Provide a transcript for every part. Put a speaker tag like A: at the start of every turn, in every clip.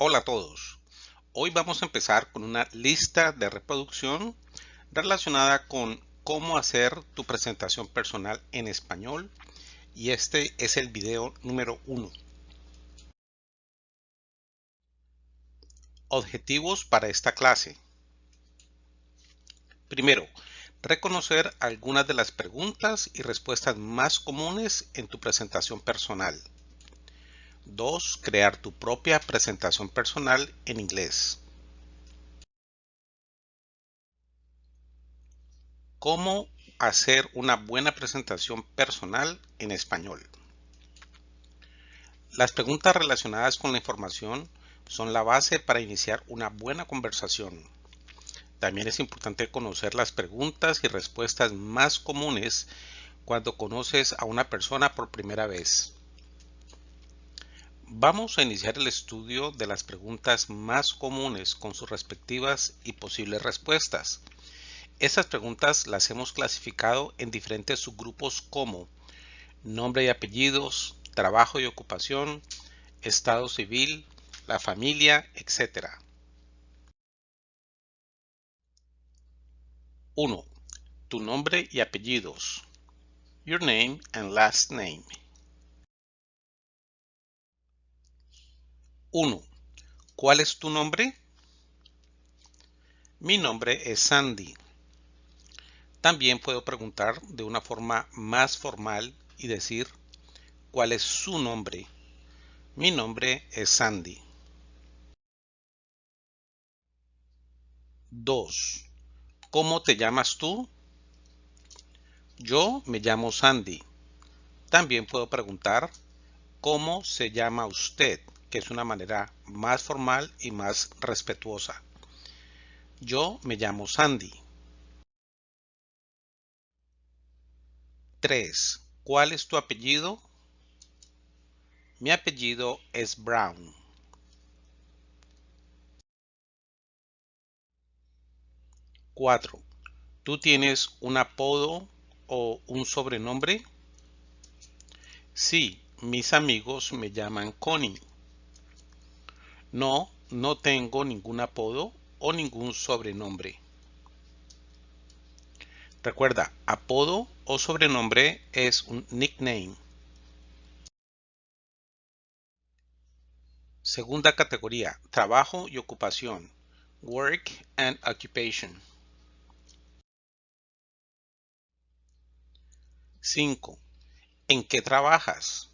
A: Hola a todos. Hoy vamos a empezar con una lista de reproducción relacionada con cómo hacer tu presentación personal en español y este es el video número uno. Objetivos para esta clase. Primero, reconocer algunas de las preguntas y respuestas más comunes en tu presentación personal. 2. Crear tu propia presentación personal en inglés. ¿Cómo hacer una buena presentación personal en español? Las preguntas relacionadas con la información son la base para iniciar una buena conversación. También es importante conocer las preguntas y respuestas más comunes cuando conoces a una persona por primera vez. Vamos a iniciar el estudio de las preguntas más comunes con sus respectivas y posibles respuestas. Estas preguntas las hemos clasificado en diferentes subgrupos como nombre y apellidos, trabajo y ocupación, estado civil, la familia, etc. 1. Tu nombre y apellidos. Your name and last name. 1. ¿Cuál es tu nombre? Mi nombre es Sandy. También puedo preguntar de una forma más formal y decir ¿cuál es su nombre? Mi nombre es Sandy. 2. ¿Cómo te llamas tú? Yo me llamo Sandy. También puedo preguntar ¿cómo se llama usted? Que es una manera más formal y más respetuosa. Yo me llamo Sandy. 3. ¿Cuál es tu apellido? Mi apellido es Brown. 4. ¿Tú tienes un apodo o un sobrenombre? Sí, mis amigos me llaman Connie. No, no tengo ningún apodo o ningún sobrenombre. Recuerda, apodo o sobrenombre es un nickname. Segunda categoría, trabajo y ocupación. Work and occupation. 5. ¿En qué trabajas?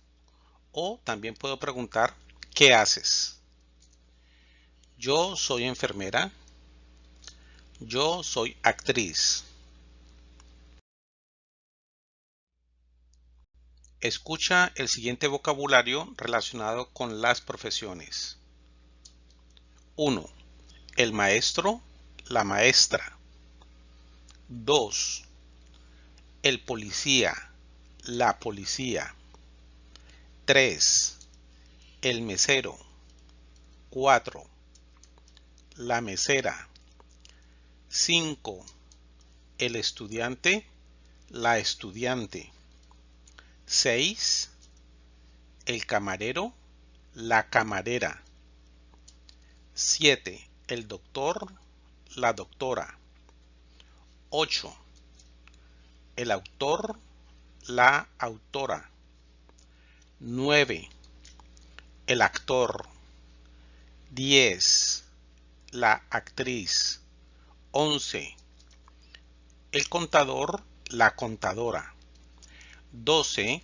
A: O también puedo preguntar, ¿qué haces? Yo soy enfermera. Yo soy actriz. Escucha el siguiente vocabulario relacionado con las profesiones. 1. El maestro, la maestra. 2. El policía, la policía. 3. El mesero. 4 la mesera. 5. El estudiante, la estudiante. 6. El camarero, la camarera. 7. El doctor, la doctora. 8. El autor, la autora. 9. El actor. 10 la actriz. 11. El contador, la contadora. 12.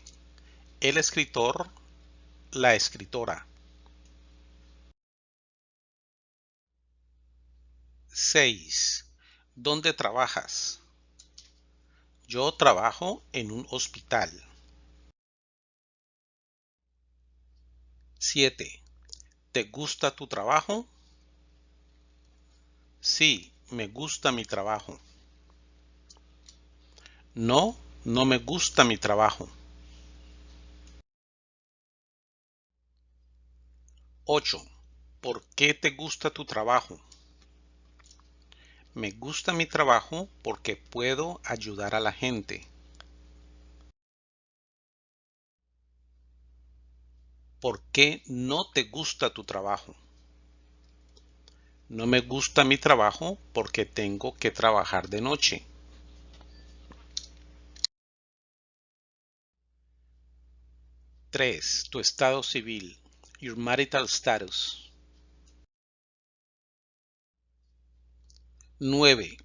A: El escritor, la escritora. 6. ¿Dónde trabajas? Yo trabajo en un hospital. 7. ¿Te gusta tu trabajo? Sí, me gusta mi trabajo. No, no me gusta mi trabajo. 8. ¿Por qué te gusta tu trabajo? Me gusta mi trabajo porque puedo ayudar a la gente. ¿Por qué no te gusta tu trabajo? No me gusta mi trabajo porque tengo que trabajar de noche. 3. Tu estado civil. Your marital status. 9.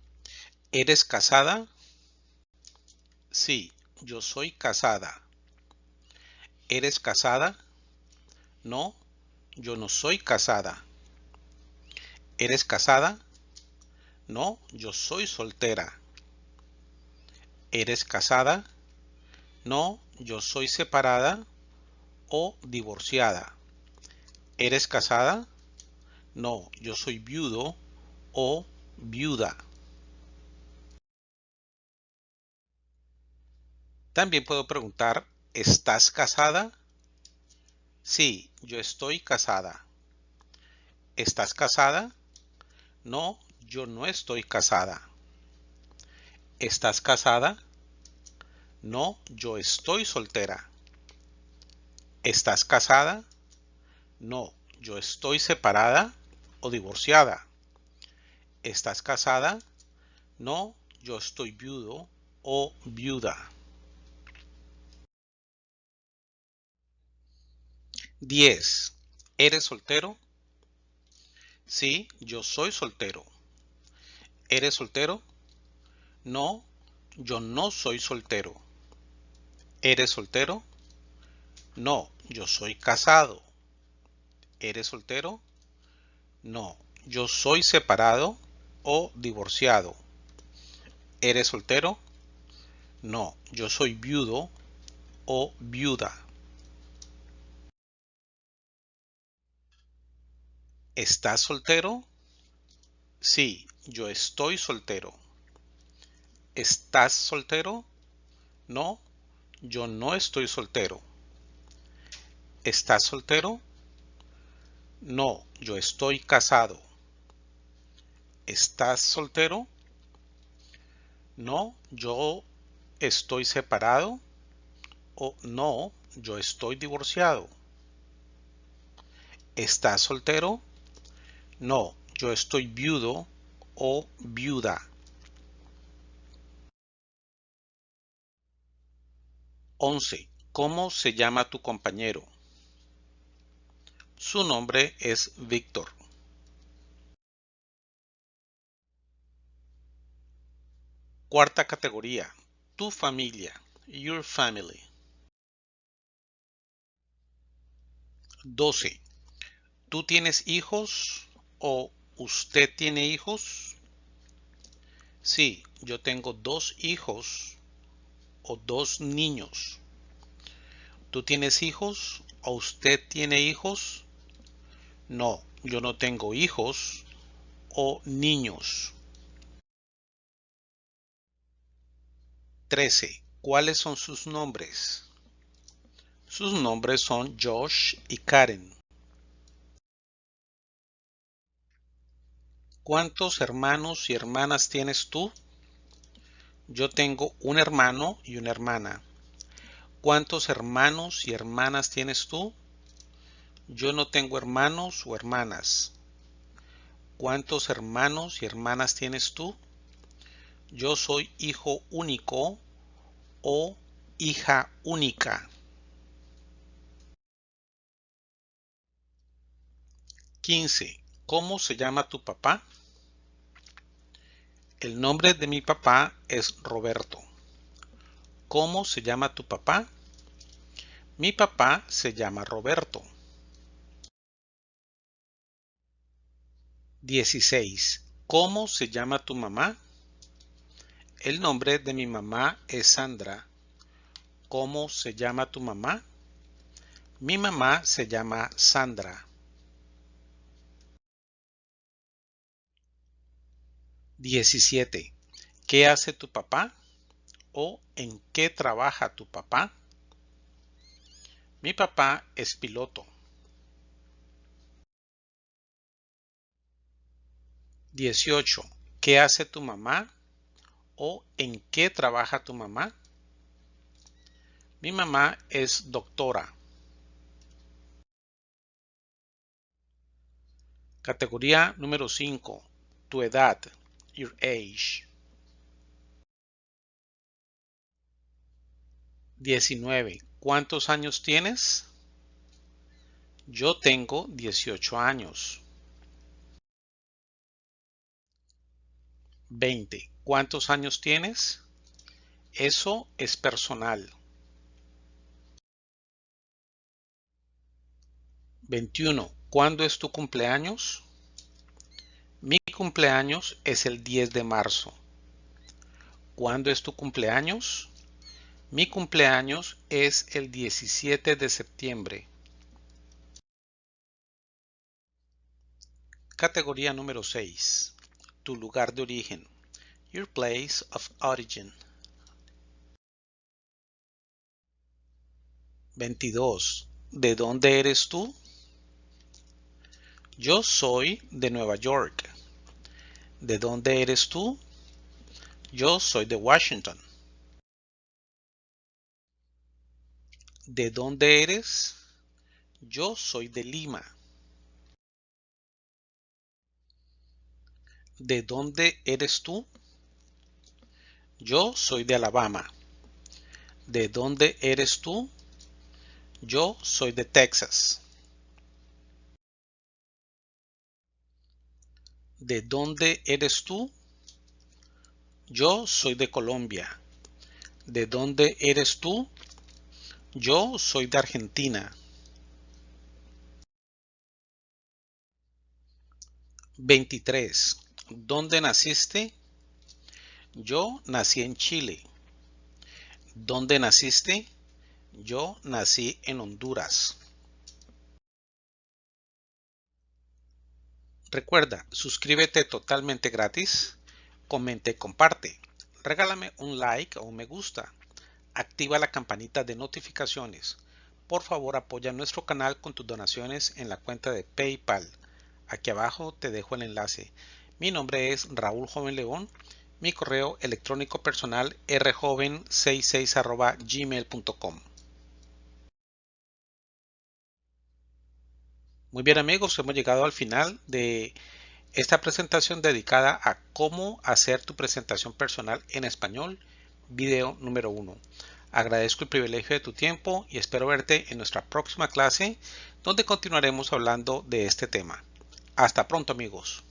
A: ¿Eres casada? Sí, yo soy casada. ¿Eres casada? No, yo no soy casada. ¿Eres casada? No, yo soy soltera. ¿Eres casada? No, yo soy separada o divorciada. ¿Eres casada? No, yo soy viudo o viuda. También puedo preguntar, ¿estás casada? Sí, yo estoy casada. ¿Estás casada? No, yo no estoy casada. ¿Estás casada? No, yo estoy soltera. ¿Estás casada? No, yo estoy separada o divorciada. ¿Estás casada? No, yo estoy viudo o viuda. 10. ¿Eres soltero? Sí, yo soy soltero. ¿Eres soltero? No, yo no soy soltero. ¿Eres soltero? No, yo soy casado. ¿Eres soltero? No, yo soy separado o divorciado. ¿Eres soltero? No, yo soy viudo o viuda. ¿Estás soltero? Sí, yo estoy soltero. ¿Estás soltero? No, yo no estoy soltero. ¿Estás soltero? No, yo estoy casado. ¿Estás soltero? No, yo estoy separado. O no, yo estoy divorciado. ¿Estás soltero? No, yo estoy viudo o viuda. 11. ¿Cómo se llama tu compañero? Su nombre es Víctor. Cuarta categoría. Tu familia. Your family. 12. ¿Tú tienes hijos? O usted tiene hijos? Sí, yo tengo dos hijos o dos niños. ¿Tú tienes hijos o usted tiene hijos? No, yo no tengo hijos o niños. 13. ¿Cuáles son sus nombres? Sus nombres son Josh y Karen. ¿Cuántos hermanos y hermanas tienes tú? Yo tengo un hermano y una hermana. ¿Cuántos hermanos y hermanas tienes tú? Yo no tengo hermanos o hermanas. ¿Cuántos hermanos y hermanas tienes tú? Yo soy hijo único o hija única. 15. ¿Cómo se llama tu papá? El nombre de mi papá es Roberto. ¿Cómo se llama tu papá? Mi papá se llama Roberto. 16. ¿Cómo se llama tu mamá? El nombre de mi mamá es Sandra. ¿Cómo se llama tu mamá? Mi mamá se llama Sandra. 17. ¿Qué hace tu papá? ¿O en qué trabaja tu papá? Mi papá es piloto. 18. ¿Qué hace tu mamá? ¿O en qué trabaja tu mamá? Mi mamá es doctora. Categoría número 5. Tu edad. Your age. 19. ¿Cuántos años tienes? Yo tengo 18 años. 20. ¿Cuántos años tienes? Eso es personal. 21. ¿Cuándo es tu cumpleaños? Mi cumpleaños es el 10 de marzo. ¿Cuándo es tu cumpleaños? Mi cumpleaños es el 17 de septiembre. Categoría número 6. Tu lugar de origen. Your place of origin. 22. ¿De dónde eres tú? Yo soy de Nueva York. ¿De dónde eres tú? Yo soy de Washington. ¿De dónde eres? Yo soy de Lima. ¿De dónde eres tú? Yo soy de Alabama. ¿De dónde eres tú? Yo soy de Texas. ¿De dónde eres tú? Yo soy de Colombia. ¿De dónde eres tú? Yo soy de Argentina. 23. ¿Dónde naciste? Yo nací en Chile. ¿Dónde naciste? Yo nací en Honduras. Recuerda, suscríbete totalmente gratis, comente y comparte. Regálame un like o un me gusta activa la campanita de notificaciones. Por favor apoya nuestro canal con tus donaciones en la cuenta de PayPal. Aquí abajo te dejo el enlace. Mi nombre es Raúl Joven León. Mi correo electrónico personal rjoven66 gmail.com. Muy bien amigos, hemos llegado al final de esta presentación dedicada a cómo hacer tu presentación personal en español video número uno. Agradezco el privilegio de tu tiempo y espero verte en nuestra próxima clase donde continuaremos hablando de este tema. Hasta pronto amigos.